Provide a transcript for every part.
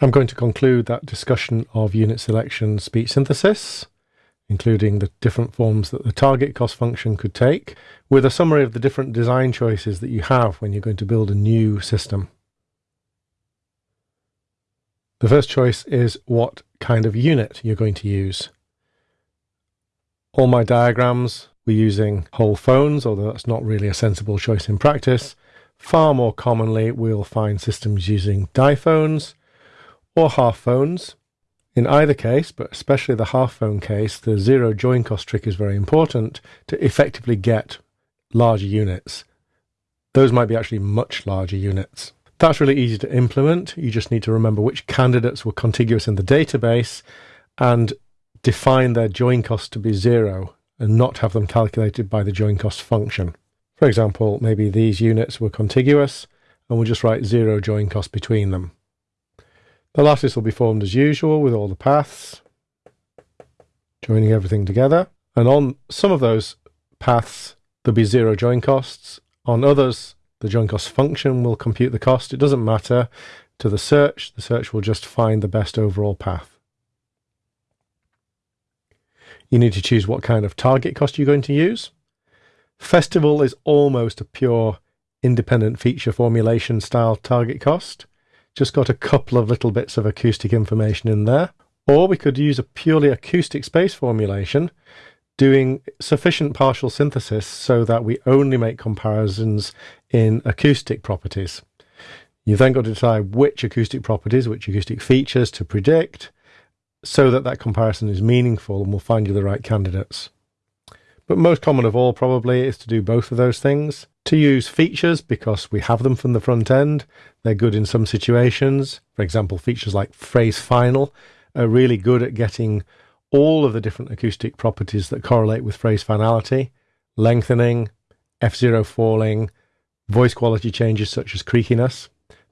I'm going to conclude that discussion of unit selection speech synthesis, including the different forms that the target cost function could take, with a summary of the different design choices that you have when you're going to build a new system. The first choice is what kind of unit you're going to use. All my diagrams were using whole phones, although that's not really a sensible choice in practice. Far more commonly, we'll find systems using diphones or half phones. In either case, but especially the half phone case, the zero join cost trick is very important to effectively get larger units. Those might be actually much larger units. That's really easy to implement. You just need to remember which candidates were contiguous in the database and define their join cost to be zero and not have them calculated by the join cost function. For example, maybe these units were contiguous and we'll just write zero join cost between them. The lattice will be formed as usual with all the paths, joining everything together. And on some of those paths, there'll be zero join costs. On others, the join cost function will compute the cost. It doesn't matter to the search. The search will just find the best overall path. You need to choose what kind of target cost you're going to use. Festival is almost a pure independent feature formulation style target cost. Just got a couple of little bits of acoustic information in there. Or we could use a purely acoustic space formulation, doing sufficient partial synthesis so that we only make comparisons in acoustic properties. You've then got to decide which acoustic properties, which acoustic features to predict, so that that comparison is meaningful and will find you the right candidates. But most common of all probably is to do both of those things. To use features because we have them from the front end. They're good in some situations. For example, features like phrase final are really good at getting all of the different acoustic properties that correlate with phrase finality, lengthening, F0 falling, voice quality changes such as creakiness.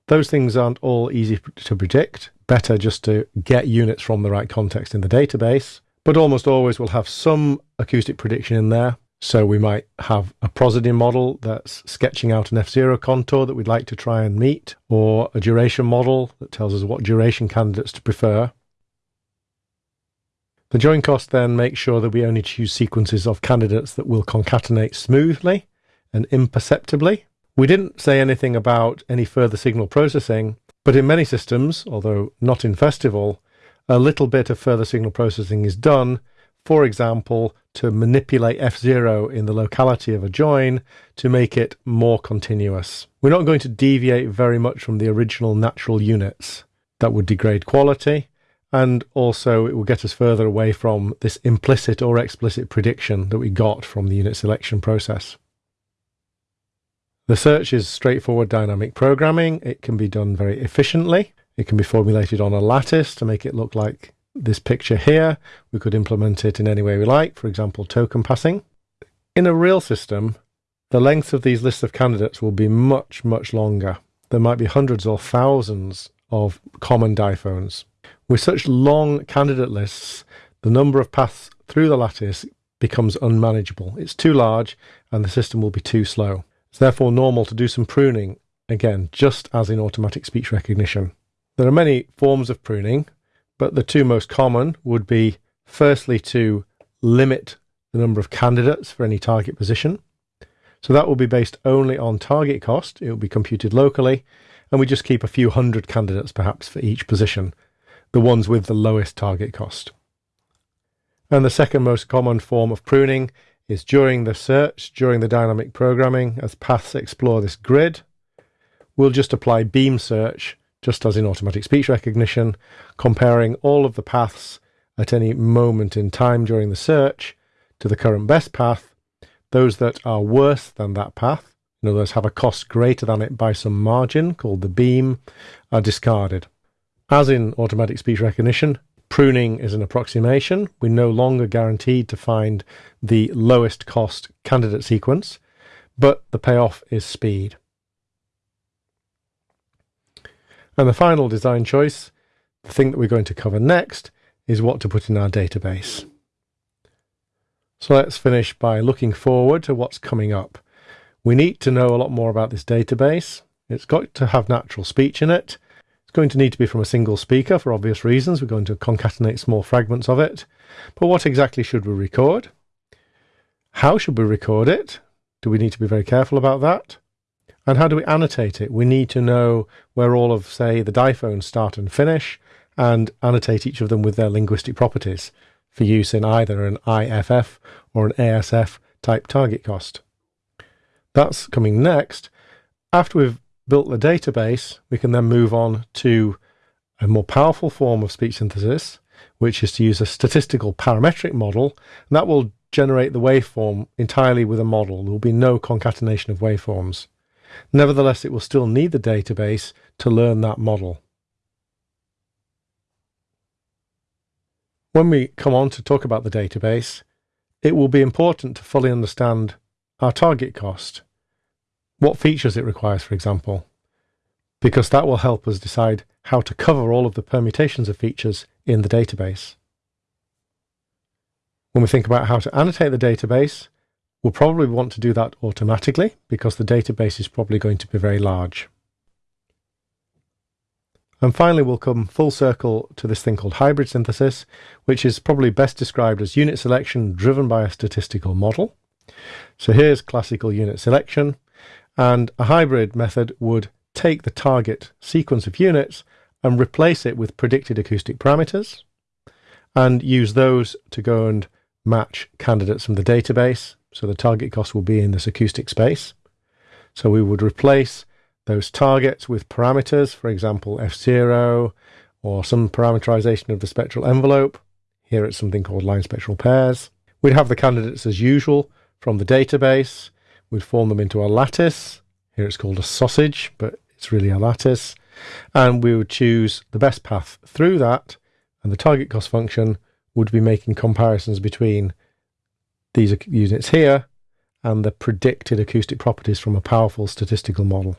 Those things aren't all easy to predict. Better just to get units from the right context in the database. But almost always we'll have some acoustic prediction in there. So we might have a prosody model that's sketching out an F0 contour that we'd like to try and meet, or a duration model that tells us what duration candidates to prefer. The join cost then makes sure that we only choose sequences of candidates that will concatenate smoothly and imperceptibly. We didn't say anything about any further signal processing, but in many systems, although not in Festival, a little bit of further signal processing is done, for example, to manipulate F0 in the locality of a join to make it more continuous. We're not going to deviate very much from the original natural units. That would degrade quality, and also it will get us further away from this implicit or explicit prediction that we got from the unit selection process. The search is straightforward dynamic programming. It can be done very efficiently. It can be formulated on a lattice to make it look like this picture here. We could implement it in any way we like, for example, token passing. In a real system, the length of these lists of candidates will be much, much longer. There might be hundreds or thousands of common diphones. With such long candidate lists, the number of paths through the lattice becomes unmanageable. It's too large and the system will be too slow. It's therefore normal to do some pruning, again, just as in automatic speech recognition. There are many forms of pruning, but the two most common would be firstly to limit the number of candidates for any target position. So that will be based only on target cost. It will be computed locally, and we just keep a few hundred candidates perhaps for each position, the ones with the lowest target cost. And the second most common form of pruning is during the search, during the dynamic programming, as paths explore this grid, we'll just apply beam search just as in automatic speech recognition, comparing all of the paths at any moment in time during the search to the current best path, those that are worse than that path, in other words, have a cost greater than it by some margin called the beam, are discarded. As in automatic speech recognition, pruning is an approximation. We're no longer guaranteed to find the lowest cost candidate sequence, but the payoff is speed. And the final design choice, the thing that we're going to cover next, is what to put in our database. So let's finish by looking forward to what's coming up. We need to know a lot more about this database. It's got to have natural speech in it. It's going to need to be from a single speaker for obvious reasons. We're going to concatenate small fragments of it. But what exactly should we record? How should we record it? Do we need to be very careful about that? And how do we annotate it? We need to know where all of, say, the diphones start and finish, and annotate each of them with their linguistic properties for use in either an IFF or an ASF type target cost. That's coming next. After we've built the database, we can then move on to a more powerful form of speech synthesis, which is to use a statistical parametric model, and that will generate the waveform entirely with a model. There will be no concatenation of waveforms. Nevertheless, it will still need the database to learn that model. When we come on to talk about the database, it will be important to fully understand our target cost, what features it requires, for example, because that will help us decide how to cover all of the permutations of features in the database. When we think about how to annotate the database, we'll probably want to do that automatically because the database is probably going to be very large. And finally, we'll come full circle to this thing called hybrid synthesis, which is probably best described as unit selection driven by a statistical model. So here's classical unit selection, and a hybrid method would take the target sequence of units and replace it with predicted acoustic parameters, and use those to go and match candidates from the database. So the target cost will be in this acoustic space. So we would replace those targets with parameters, for example, F0 or some parameterization of the spectral envelope. Here it's something called line spectral pairs. We'd have the candidates as usual from the database. We'd form them into a lattice. Here it's called a sausage, but it's really a lattice. And we would choose the best path through that, and the target cost function would be making comparisons between these are units here and the predicted acoustic properties from a powerful statistical model.